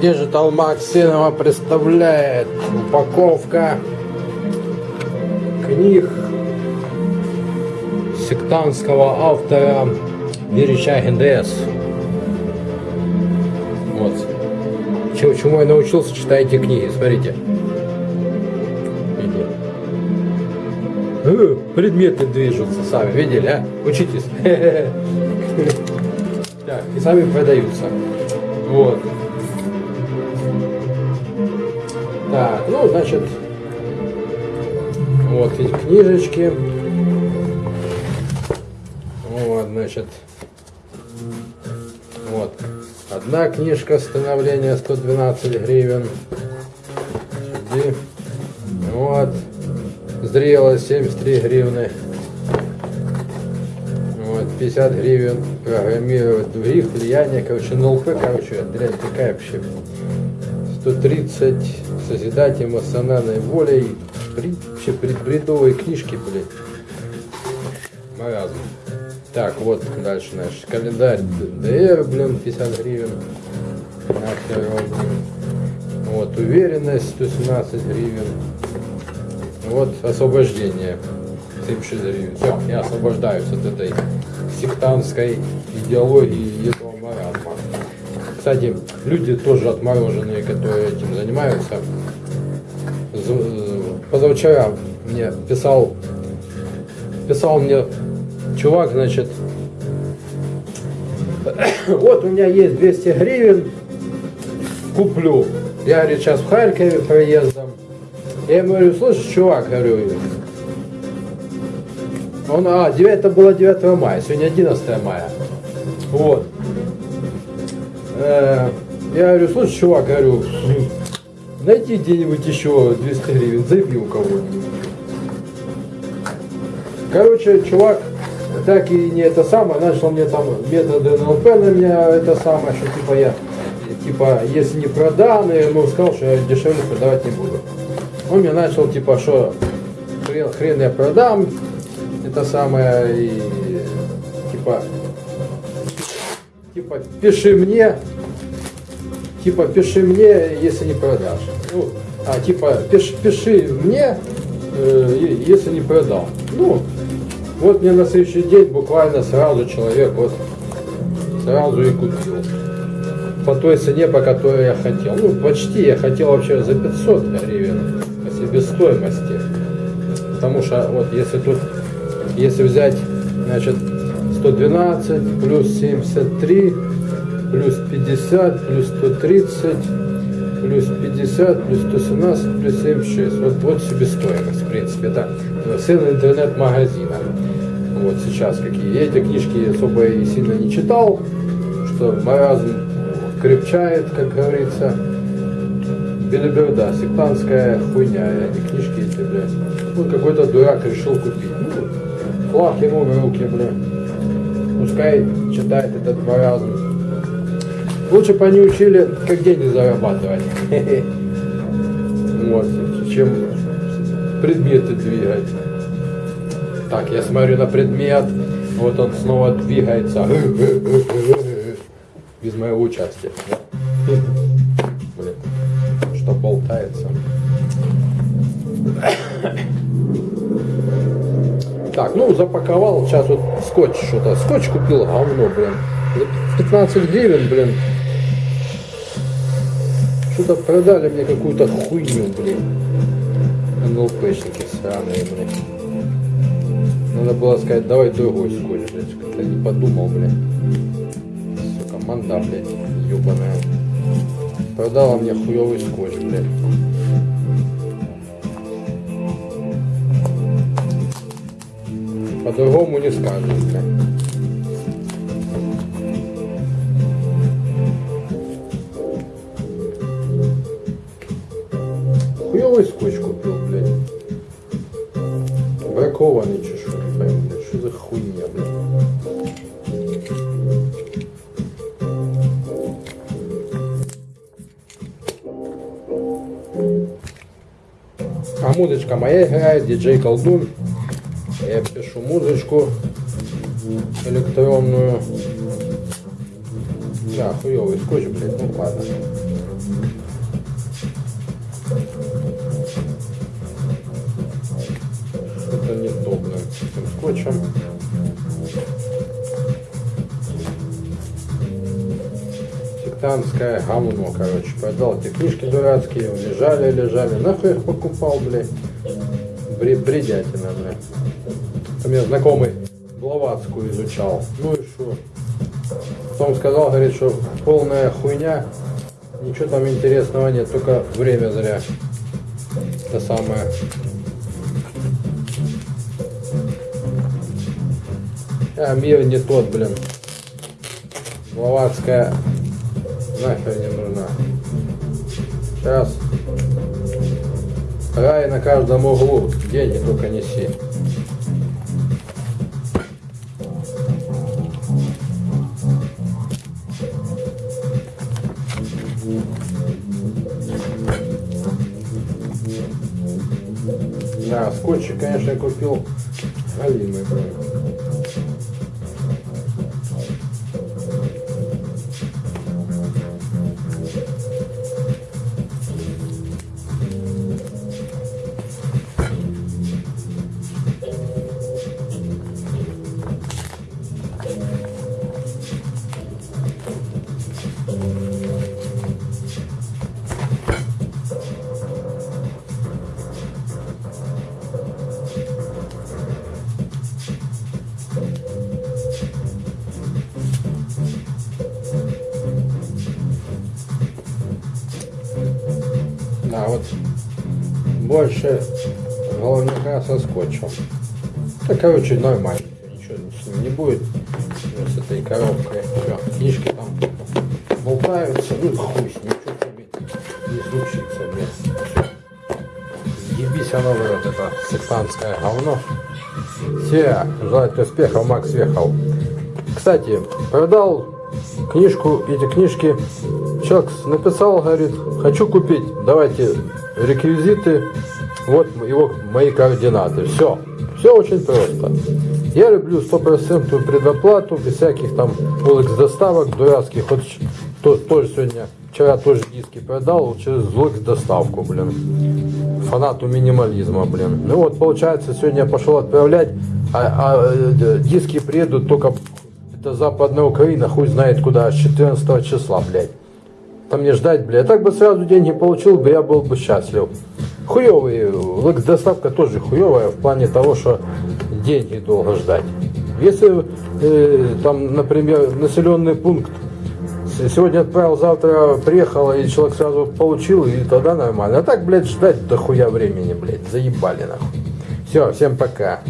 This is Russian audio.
Digital Максимова представляет упаковка книг сектантского автора Верещагин ДС. Вот. Чему, чему я научился, читайте книги, смотрите. Э, Предметы движутся сами, видели, а? Учитесь. Так, и сами продаются. Вот. Ну, значит, вот эти книжечки. Вот, значит, вот. Одна книжка становления 112 гривен. Сюди. Вот. Зрело 73 гривны. Вот, 50 гривен. Программировать других влияние. Короче, НЛП, короче, дрянь такая вообще. 130 созидать эмоциональной волей. При, вообще предбредовые книжки, блядь. Маразм. Так, вот дальше наш календарь ДР, блин, 50 гривен. Нахер. Вот, уверенность 117 гривен. Вот, освобождение 76 гривен. Все, я освобождаюсь от этой сектантской идеологии. Кстати, люди тоже отмороженные, которые этим занимаются. Позавчера мне писал, писал мне чувак, значит, вот у меня есть 200 гривен, куплю. Я, говорит, сейчас в Харькове проездом. Я ему говорю, слышишь, чувак, говорю, он, а, 9, это было 9 мая, сегодня 11 мая. Вот. Э, Я говорю, слушай, чувак, говорю, найди где-нибудь еще 200 гривен, займи у кого-нибудь. Короче, чувак так и не это самое, начал мне там методы НЛП на меня это самое, что типа я, типа, если не продам, я ему сказал, что я дешевле продавать не буду. Он мне начал, типа, что хрен, хрен я продам, это самое, и типа, типа, пиши мне, типа, пиши мне, если не продашь. Ну, а типа, пиш, пиши мне, э, если не продал. Ну, вот мне на следующий день буквально сразу человек вот сразу и купил. По той цене, по которой я хотел. Ну, почти я хотел вообще за 500 гривен по себестоимости. Потому что вот если тут, если взять, значит, 112 плюс 73 плюс 50 плюс 130 плюс 50 плюс 117 плюс 76. Вот, вот себестоимость, в принципе, это сын интернет-магазина. Вот сейчас какие. Эти книжки особо и сильно не читал, что маразм крепчает, как говорится. Белиберда, сектантская хуйня, эти книжки эти, блядь. Вот какой-то дурак решил купить. Ну, флаг ему в руки, блядь. Пускай читает этот маразм. Лучше бы они учили, как деньги зарабатывать. Вот, чем предметы двигать. Так, я смотрю на предмет, вот он снова двигается. Без моего участия. Так, ну запаковал, сейчас вот скотч что-то. Скотч купил, говно, блин. За 15 гривен, блин. Что-то продали мне какую-то хуйню, блин. НЛПшники сраные, блин. Надо было сказать, давай другой скотч, блядь. Как-то не подумал, блин. Сука, манда, блядь, ебаная. Продала мне хуёвый скотч, блядь. По-другому не скажешь, блядь. Хуёвый скотч купил, блядь. Бракованный не пойму, блядь, что за хуйня, блядь. А музычка моя играет, диджей колдун. Я пишу музычку электронную. Да, хуёвый скотч, блядь, ну ладно. Что-то не то, блин, с этим скотчем. Сектантское говно, короче, продал эти книжки дурацкие, лежали, лежали, нахуй их покупал, блядь. Бре- Бредятина, блядь. У меня знакомый Блаватскую изучал. Ну и что? Потом сказал, говорит, что полная хуйня, ничего там интересного нет, только время зря. Это самое. А мир не тот, блин. Блаватская нахер не нужна. Сейчас. Рай на каждом углу. Деньги только неси. Да, скотчик, конечно, я купил галимый, блин. Больше головника со скотчем. Да, короче, нормально. Ничего с ним не будет. Ну, С этой коробкой. Всё, книжки там болтаются. Ну, хуй с ним, что тебе не случится, блядь. Ебись оно в рот, это сектантское говно. Все, желаю успехов, Макс Вехов. Кстати, продал книжку, эти книжки. Человек написал, говорит, хочу купить, давайте реквизиты, вот его мои координаты. Все, все очень просто. Я люблю стопроцентную предоплату, без всяких там улиц доставок дурацких. Вот то, тоже сегодня, вчера тоже диски продал через улиц доставку, блин. Фанату минимализма, блин. Ну вот, получается, сегодня я пошел отправлять, а, а, э, диски приедут только это западная Украина, хуй знает куда, с 14 числа, блядь. Там мне ждать, блядь. А так бы сразу деньги получил бы, я был бы счастлив. Хуевый, лекс доставка тоже хуевая в плане того, что деньги долго ждать. Если э, там, например, населенный пункт сегодня отправил, завтра приехал, и человек сразу получил, и тогда нормально. А так, блядь, ждать до хуя времени, блядь, заебали нахуй. Все, всем пока.